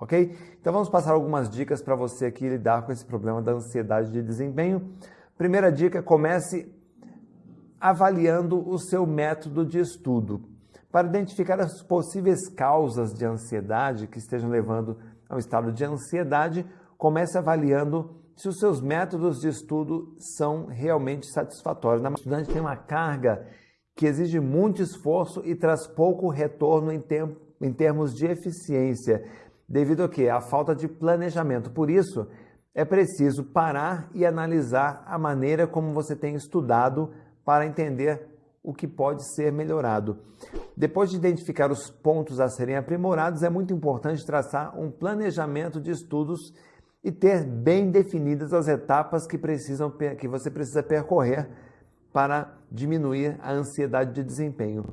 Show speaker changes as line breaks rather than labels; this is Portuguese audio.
ok? Então vamos passar algumas dicas para você aqui lidar com esse problema da ansiedade de desempenho. Primeira dica, comece avaliando o seu método de estudo para identificar as possíveis causas de ansiedade que estejam levando ao estado de ansiedade, comece avaliando se os seus métodos de estudo são realmente satisfatórios. O estudante tem uma carga que exige muito esforço e traz pouco retorno em termos de eficiência, devido a quê? A falta de planejamento. Por isso, é preciso parar e analisar a maneira como você tem estudado para entender o que pode ser melhorado. Depois de identificar os pontos a serem aprimorados, é muito importante traçar um planejamento de estudos e ter bem definidas as etapas que, precisam, que você precisa percorrer para diminuir a ansiedade de desempenho.